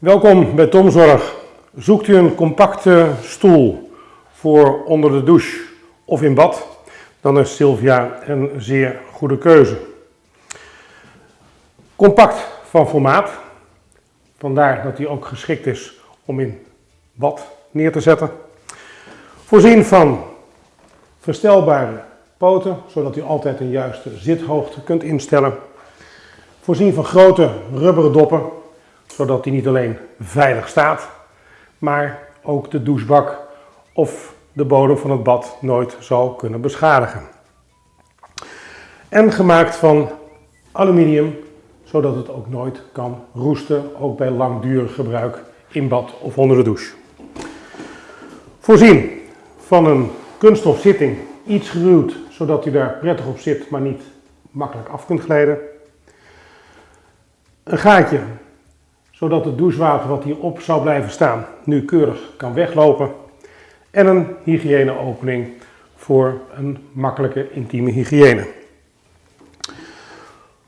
Welkom bij Tomzorg. Zoekt u een compacte stoel voor onder de douche of in bad, dan is Sylvia een zeer goede keuze. Compact van formaat, vandaar dat hij ook geschikt is om in bad neer te zetten. Voorzien van verstelbare poten, zodat u altijd een juiste zithoogte kunt instellen. Voorzien van grote rubberen doppen, zodat hij niet alleen veilig staat, maar ook de douchebak of de bodem van het bad nooit zal kunnen beschadigen. En gemaakt van aluminium, zodat het ook nooit kan roesten, ook bij langdurig gebruik in bad of onder de douche. Voorzien van een kunststof zitting, iets geruwd, zodat u daar prettig op zit, maar niet makkelijk af kunt glijden. Een gaatje, zodat het douchewater wat hierop zou blijven staan, nu keurig kan weglopen. En een hygiëneopening voor een makkelijke intieme hygiëne.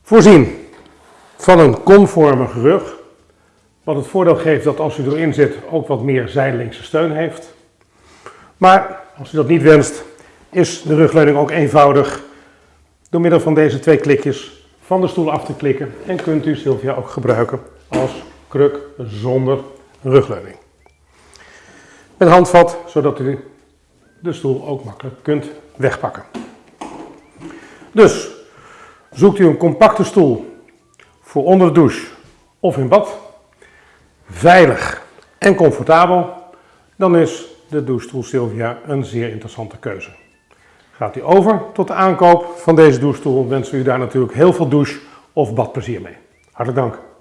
Voorzien van een konvormige rug, wat het voordeel geeft dat als u erin zit ook wat meer zijdelingse steun heeft. Maar als u dat niet wenst, is de rugleuning ook eenvoudig door middel van deze twee klikjes van de stoel af te klikken en kunt u Sylvia ook gebruiken als kruk zonder rugleuning. Met handvat, zodat u de stoel ook makkelijk kunt wegpakken. Dus zoekt u een compacte stoel voor onder de douche of in bad, veilig en comfortabel, dan is de douchestoel Sylvia een zeer interessante keuze. Gaat u over tot de aankoop van deze douchestoel, wensen we u daar natuurlijk heel veel douche- of badplezier mee. Hartelijk dank.